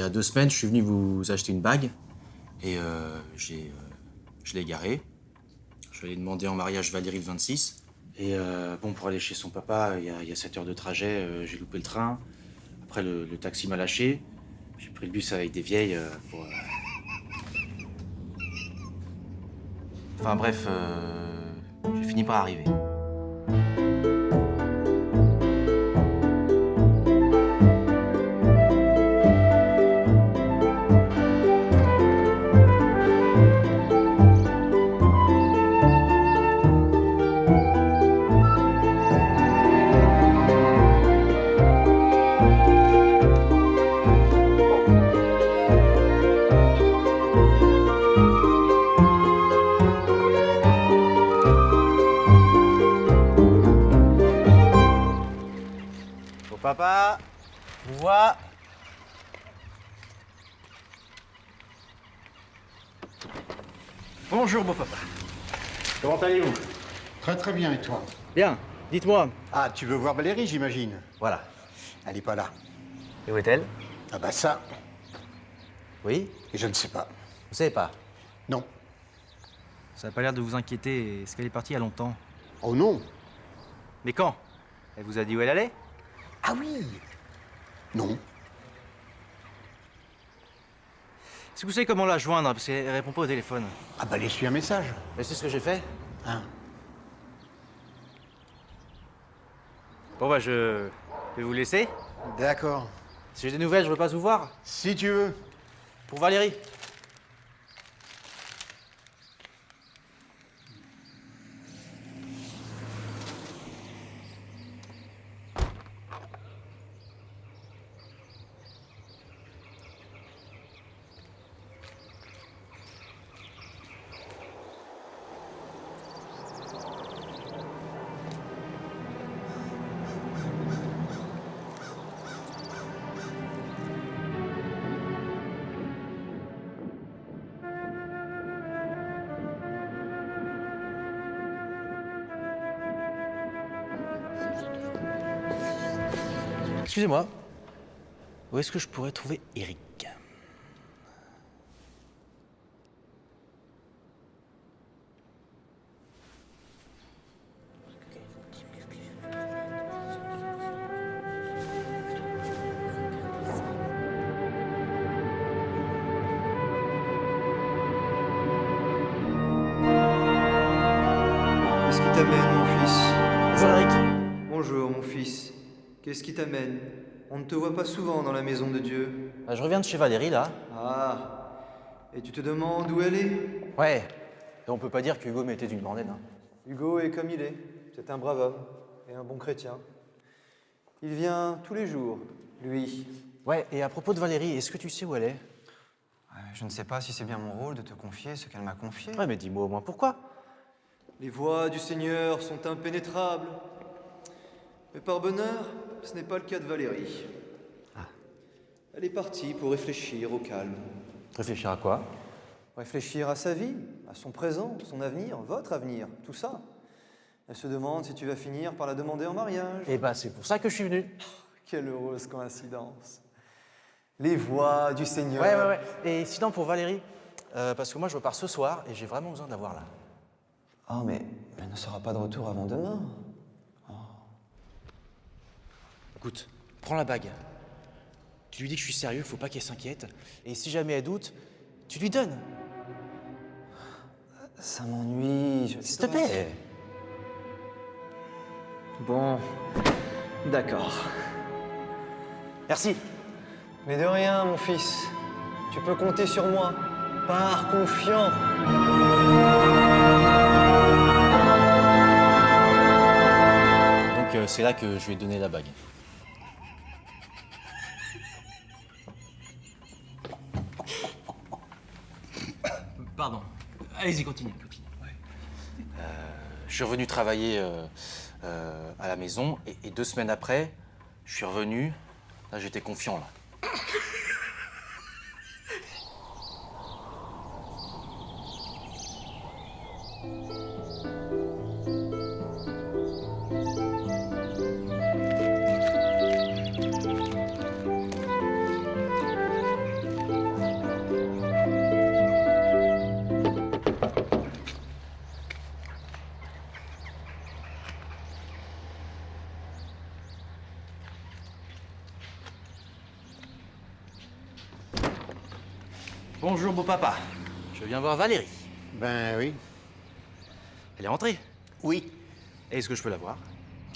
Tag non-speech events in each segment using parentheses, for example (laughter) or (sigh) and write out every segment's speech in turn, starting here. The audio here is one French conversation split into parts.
a deux semaines, je suis venu vous acheter une bague. Et euh, euh, je l'ai garée. Je suis allé demander en mariage Valérie le 26. Et euh, bon, pour aller chez son papa, il y a, il y a 7 heures de trajet, j'ai loupé le train. Après, le, taxi m'a lâché. J'ai pris le bus avec des vieilles Enfin bref, j'ai fini par arriver. Bonjour, beau papa. Comment allez-vous? Très très bien, et toi? Bien, dites-moi. Ah, tu veux voir Valérie, j'imagine? Voilà. Elle est pas là. Et où est-elle? Ah bah ça, Oui je ne sais pas. Vous savez pas? Non. Ça n'a pas l'air de vous inquiéter. Est-ce qu'elle est partie il y a longtemps? Oh non Mais quand? Elle vous a dit où elle allait? Ah oui Non. Est-ce que vous savez comment la joindre Parce qu'elle répond pas au téléphone. Ah bah laisse-lui un message. Mais c'est ce que j'ai fait. Hein Bon bah je vais vous laisser. D'accord. Si j'ai des nouvelles, je veux pas vous voir. Si tu veux. Pour Valérie. Excusez-moi. Où est-ce que je pourrais trouver Eric? Qu'est-ce qui t'amène, mon fils? Bonjour Eric. Bonjour, mon fils. Qu'est-ce qui t'amène? On ne te voit pas souvent dans la maison de Dieu. Ah, je reviens de chez Valérie là. Ah Et tu te demandes où elle est? Ouais. Et on peut pas dire qu'Hugo m'était d'une bordelle. Hein. Hugo est comme il est. C'est un brave homme et un bon chrétien. Il vient tous les jours, lui. Ouais, et à propos de Valérie, est-ce que tu sais où elle est? Euh, Je ne sais pas si c'est bien mon rôle de te confier ce qu'elle m'a confié. Ouais, mais dis-moi au moins pourquoi. Les voies du Seigneur sont impénétrables. Mais par bonheur, ce n'est pas le cas de Valérie. Elle est partie pour réfléchir au calme. Réfléchir à quoi? Réfléchir à sa vie, à son présent, son avenir, votre avenir, tout ça. Elle se demande si tu vas finir par la demander en mariage. Eh bah, c'est pour ça que je suis venu. Quelle heureuse coïncidence. Les voix du Seigneur. Ouais, ouais, ouais. Et sinon, pour Valérie, euh, parce que moi, je repars ce soir et j'ai vraiment besoin de la voir là. Oh, mais elle ne sera pas de retour avant demain. Écoute, prends la bague. Tu lui dis que je suis sérieux, faut pas qu'elle s'inquiète. Et si jamais elle doute, tu lui donnes. Ça m'ennuie. je- S'il te plaît. Bon, d'accord. Merci. Mais de rien, mon fils. Tu peux compter sur moi. Pars confiant. Donc, euh, c'est là que je lui ai donné la bague. Allez-y, continue. Euh, je suis revenu travailler euh, euh, à la maison et, et deux semaines après, je suis revenu. Là, j'étais confiant, là. Bonjour, beau papa. Je viens voir Valérie. Ben oui. Elle est rentrée. Oui. Est-ce que je peux la voir?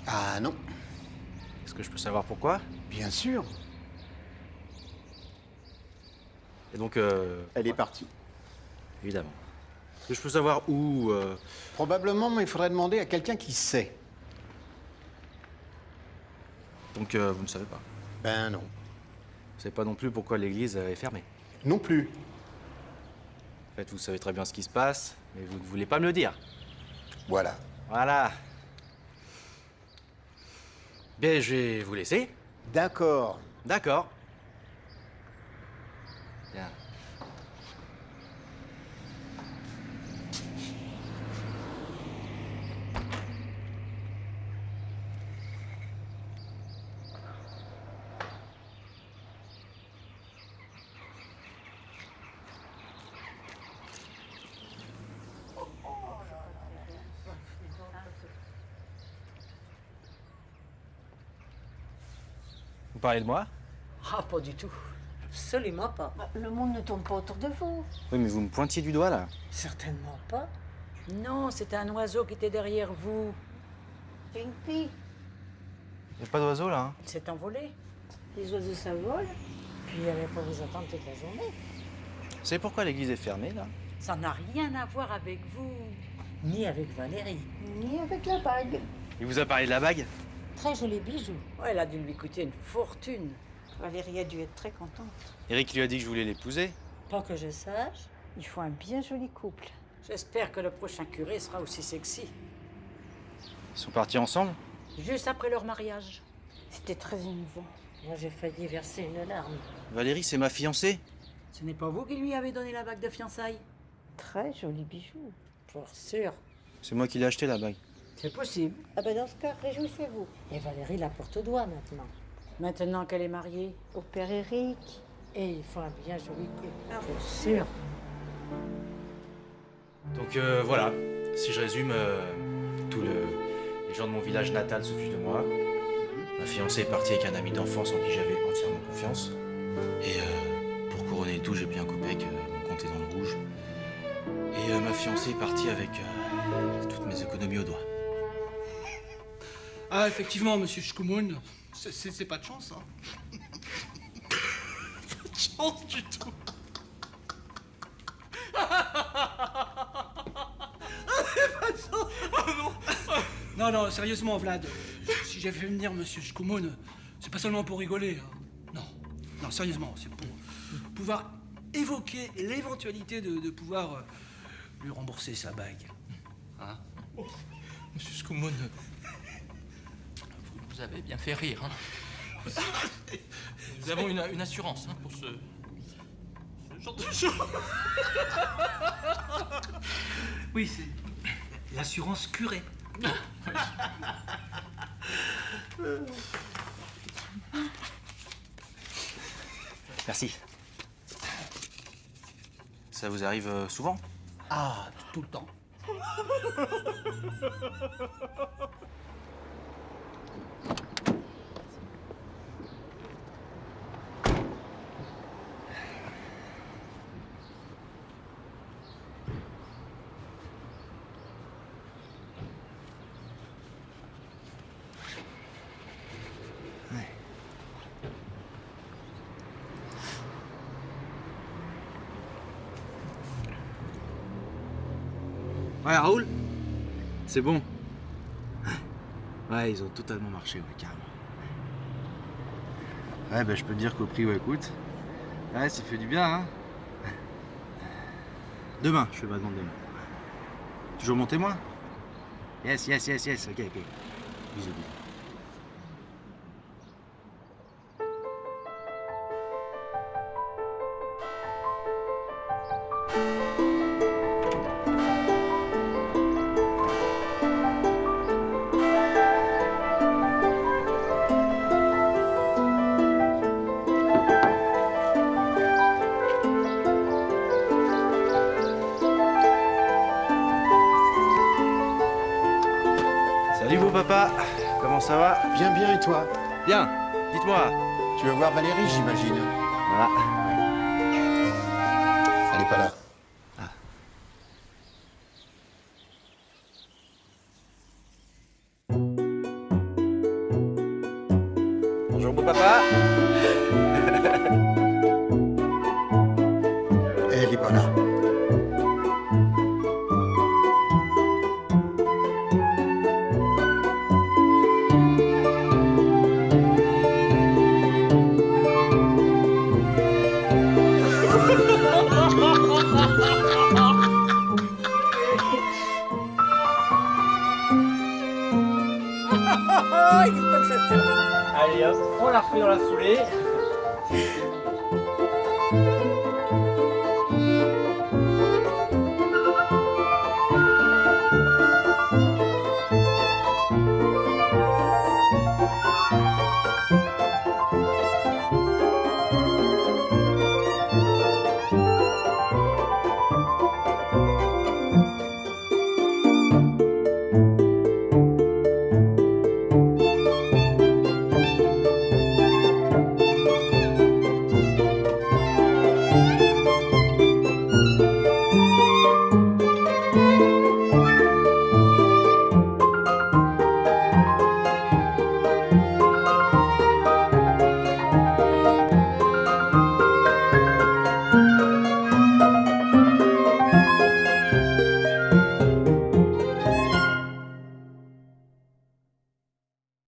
Ah non. Est-ce que je peux savoir pourquoi? Bien sûr. Et donc, euh, Elle est partie. évidemment. Est-ce que je peux savoir où euh, Probablement, mais il faudrait demander à quelqu'un qui sait. Donc, euh, vous ne savez pas? Ben non. Vous savez pas non plus pourquoi l'église est fermée? Non plus. En fait, vous savez très bien ce qui se passe, mais vous ne voulez pas me le dire. Voilà. Voilà. Bien, je vais vous laisser. D'accord. D'accord. Bien. Vous parlez de moi? Ah, pas du tout. Absolument pas. Le monde ne tourne pas autour de vous. Oui, mais vous me pointiez du doigt, là. Certainement pas. Non, c'était un oiseau qui était derrière vous. Pinky, Il n'y a pas d'oiseau, là. hein? Il s'est envolé. les oiseaux s'envolent. Puis il allait pas vous attendre toute la journée. Vous savez pourquoi l'église est fermée, là? Ça n'a rien à voir avec vous. Ni avec Valérie. Ni avec la bague. Il vous a parlé de la bague? Très joli bijou. Ouais, elle a dû lui coûter une fortune. Valérie a dû être très contente. Eric lui a dit que je voulais l'épouser. Pas que je sache. Il faut un bien joli couple. J'espère que le prochain curé sera aussi sexy. Ils sont partis ensemble Juste après leur mariage. C'était très émouvant. Moi, j'ai failli verser une larme. Valérie, c'est ma fiancée. Ce n'est pas vous qui lui avez donné la bague de fiançailles Très joli bijou. Pour sûr. C'est moi qui l'ai acheté, la bague. C'est possible. Ah ben dans ce cas, réjouissez-vous. Et Valérie la porte au doigt maintenant. Maintenant qu'elle est mariée. Au père Eric. Et il faut un bien joli couple. C'est sûr. Donc euh, voilà, si je résume, euh, tous le- les gens de mon village natal se fichent de moi. Ma fiancée est partie avec un ami d'enfance en qui j'avais entièrement confiance. Et euh, pour couronner le tout, j'ai pris un copec, euh, mon compte est dans le rouge. Et euh, ma fiancée est partie avec euh, toutes mes économies au doigt. Ah, effectivement, monsieur Shkumun, c'est- pas de chance, hein. (laughs) pas de chance du tout. Pas de chance. Oh non. non, non, sérieusement, Vlad, si j'ai fait venir monsieur Shkumun, c'est pas seulement pour rigoler. hein. Non, non, sérieusement, c'est pour pouvoir évoquer l'éventualité de, de pouvoir euh, lui rembourser sa bague. Hein? Monsieur Scoumoun, vous avez bien fait rire. Hein. Nous avons une, une assurance hein, pour ce, ce genre de choses. Oui, c'est l'assurance curée. Merci. Ça vous arrive euh, souvent? Ah, tout le temps. Ouais, Raoul C'est bon. Ouais, ils ont totalement marché, ouais, carrément. Ouais, bah je peux te dire qu'au prix elle coûte, ouais, ça fait du bien, hein. Demain, je fais ma demande demain. Toujours mon témoin? Yes, yes, yes, yes, ok, ok. Bisous, bisous. Ça va Bien, bien, et toi Bien. Dites-moi. Tu veux voir Valérie, j'imagine Voilà. n'est pas là. Bonjour, mon papa. La dans la foulée.